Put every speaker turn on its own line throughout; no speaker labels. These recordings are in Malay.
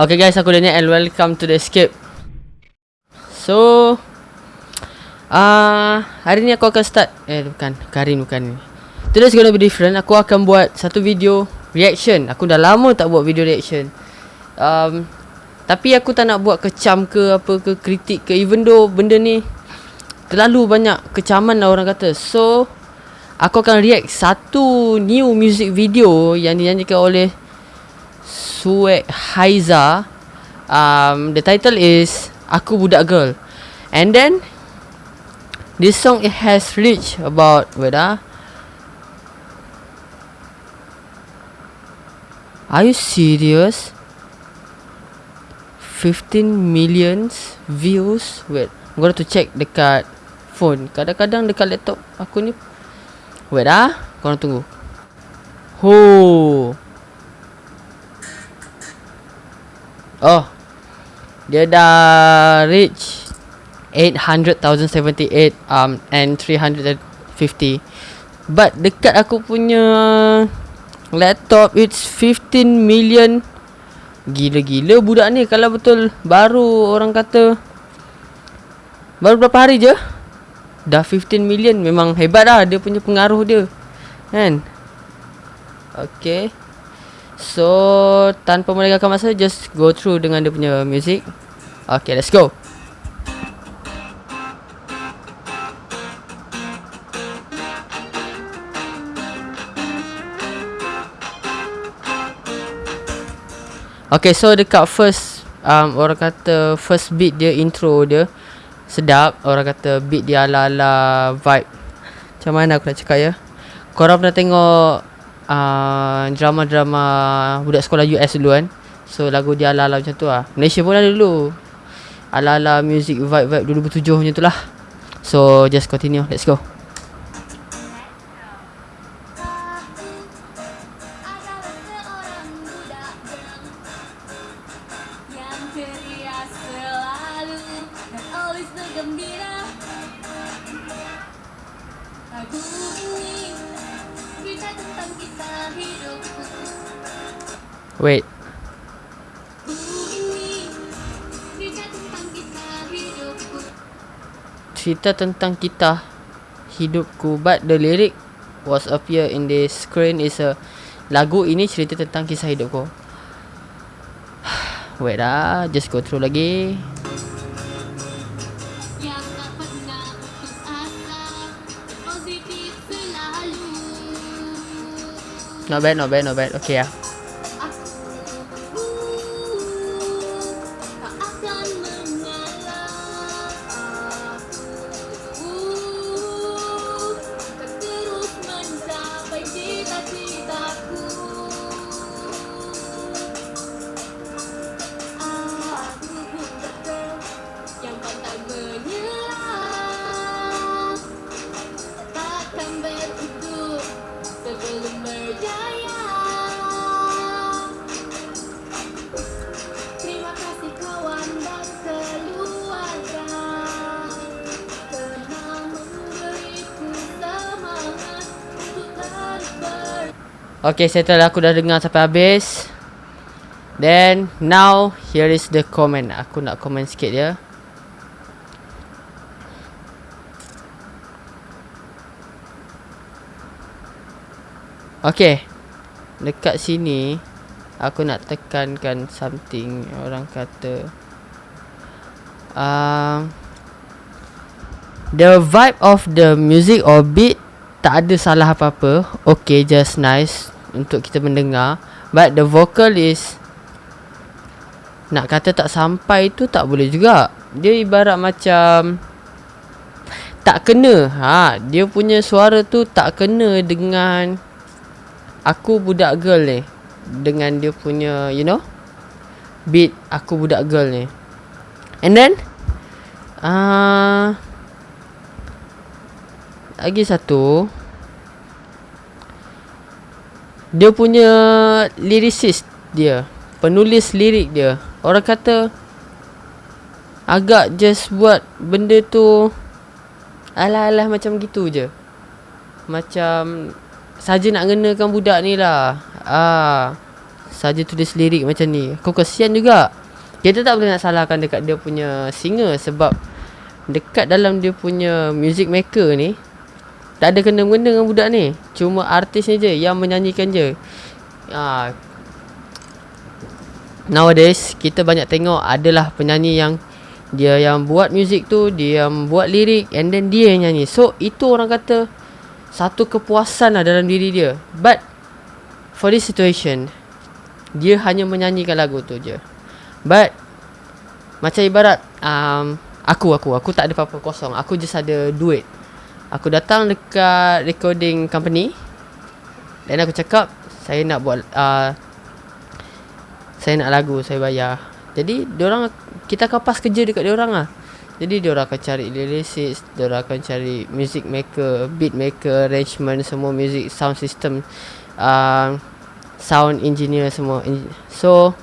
Okay guys, aku Daniel and welcome to the escape. So uh, hari ni aku akan start eh bukan, Karin bukan ni. Today's gonna be different. Aku akan buat satu video reaction. Aku dah lama tak buat video reaction. Um, tapi aku tak nak buat kecam ke apa ke kritik ke even though benda ni terlalu banyak kecaman lah orang kata. So aku akan react satu new music video yang dinyanyikan oleh Suek Haiza. Um, the title is Aku Budak Girl. And then this song it has reached about wait ah. Are you serious? 15 millions views. Wait, I'm going to check dekat phone. Kadang-kadang dekat laptop aku ni Wait ah, korang tunggu. Ho. Oh. Dia dah reach 800,078 um and 350. But dekat aku punya laptop it's 15 million. Gila-gila budak ni kalau betul baru orang kata baru berapa hari je dah 15 million memang hebat dah dia punya pengaruh dia. Kan? Okay. So tanpa melengahkan masa just go through dengan dia punya music. Okay, let's go. Okay, so dekat first um, orang kata first beat dia intro dia sedap. Orang kata beat dia ala-ala vibe. Macam mana aku nak cakap ya? Korang pernah tengok uh, drama-drama budak sekolah US dulu kan? So lagu dia ala-ala macam tu lah. Malaysia pun ada dulu. Ala-ala music vibe-vibe 2007 macam tu lah. So just continue. Let's go. Wait. Cerita tentang kita hidupku but the lyric was appear in the screen is a lagu ini cerita tentang kisah hidupku. Wait dah, just go through lagi. Not bad, not bad, not bad. Okay ya. Okay, settle aku dah dengar sampai habis. Then, now, here is the comment. Aku nak comment sikit ya. Okay. Dekat sini, aku nak tekankan something. Orang kata... Uh, the vibe of the music or beat tak ada salah apa-apa. Okay, just nice untuk kita mendengar. But the vocal is nak kata tak sampai tu tak boleh juga. Dia ibarat macam tak kena. Ha, dia punya suara tu tak kena dengan aku budak girl ni. Dengan dia punya, you know, beat aku budak girl ni. And then ah uh, lagi satu. Dia punya lyricist dia penulis lirik dia orang kata agak just buat benda tu alah-alah macam gitu je. Macam saja nak ngenakan budak ni lah. Ah Saja tulis lirik macam ni. Kau kesian juga. Kita tak boleh nak salahkan dekat dia punya singer Sebab Dekat dalam dia punya music maker ni Tak ada kena-mengena dengan budak ni. Cuma artis ni je yang menyanyikan je. Ha. Nowadays Kita banyak tengok adalah penyanyi yang Dia yang buat music tu Dia yang buat lirik And then dia yang nyanyi. So itu orang kata Satu kepuasan lah dalam diri dia. But for this situation dia hanya menyanyikan lagu tu je. But macam ibarat um, aku aku aku tak ada apa-apa kosong. Aku just ada duit aku datang dekat recording company. Dan aku cakap saya nak buat uh, saya nak lagu saya bayar. Jadi orang kita kapas kerja dekat orang lah. Jadi orang akan cari lyricist, dia orang akan cari music maker, beat maker, arrangement semua music sound system uh, sound engineer semua. So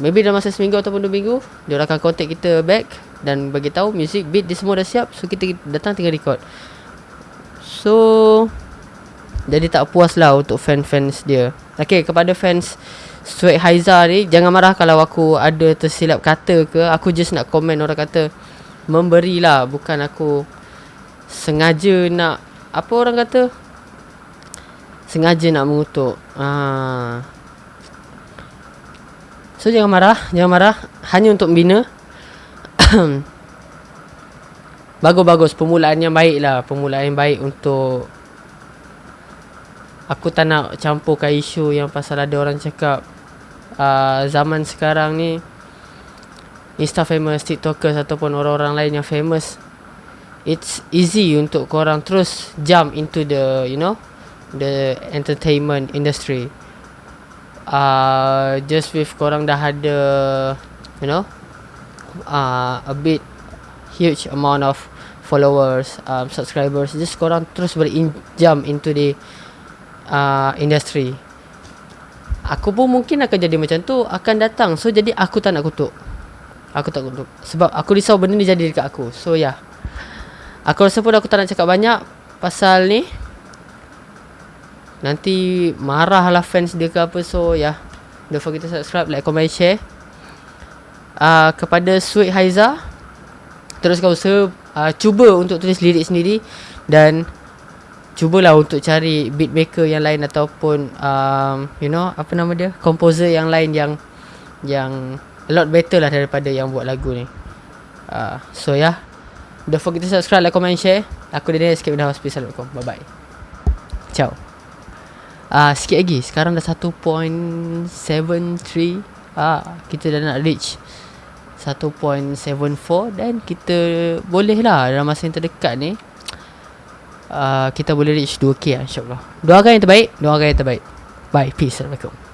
maybe dalam masa seminggu ataupun dua minggu dia akan contact kita back dan bagi tahu music beat dia semua dah siap so kita datang tinggal record so jadi tak puas lah untuk fan-fans dia Okay kepada fans Sweat Haiza ni Jangan marah kalau aku ada tersilap kata ke Aku just nak komen orang kata Memberilah Bukan aku Sengaja nak Apa orang kata sengaja nak mengutuk. Ha. So jangan marah, jangan marah. Hanya untuk membina. Bagus-bagus permulaan yang baik lah. Permulaan yang baik untuk Aku tak nak campurkan isu yang pasal ada orang cakap uh, Zaman sekarang ni Insta famous, tiktokers ataupun orang-orang lain yang famous It's easy untuk korang terus jump into the, you know the entertainment industry uh, just with korang dah ada you know uh, a bit huge amount of followers um, subscribers. Just korang terus jump into the uh, industry. Aku pun mungkin akan jadi macam tu akan datang. So jadi aku tak nak kutuk. Aku tak kutuk. Sebab aku risau benda ni jadi dekat aku. So ya. Yeah. aku rasa pun aku tak nak cakap banyak pasal ni. Nanti marah lah fans dia ke apa. So ya. Yeah. Don't forget to subscribe Like, comment, share uh, Kepada Sweet Haiza Teruskan usaha uh, Cuba untuk tulis lirik sendiri Dan Cubalah untuk cari beatmaker yang lain Ataupun um, You know Apa nama dia Composer yang lain yang Yang A lot better lah daripada yang buat lagu ni. Uh, So yeah. Don't forget to subscribe, like, comment, share. Aku Daniel, escape in the hospital. Bye bye Ciao. Uh, Sikit lagi. Sekarang dah 1.73 ah, Kita dah nak reach 1.74 Dan kita Boleh lah Dalam masa yang terdekat ni uh, Kita boleh reach 2k lah InsyaAllah. Doakan yang terbaik Doakan yang terbaik. Bye Peace Assalamualaikum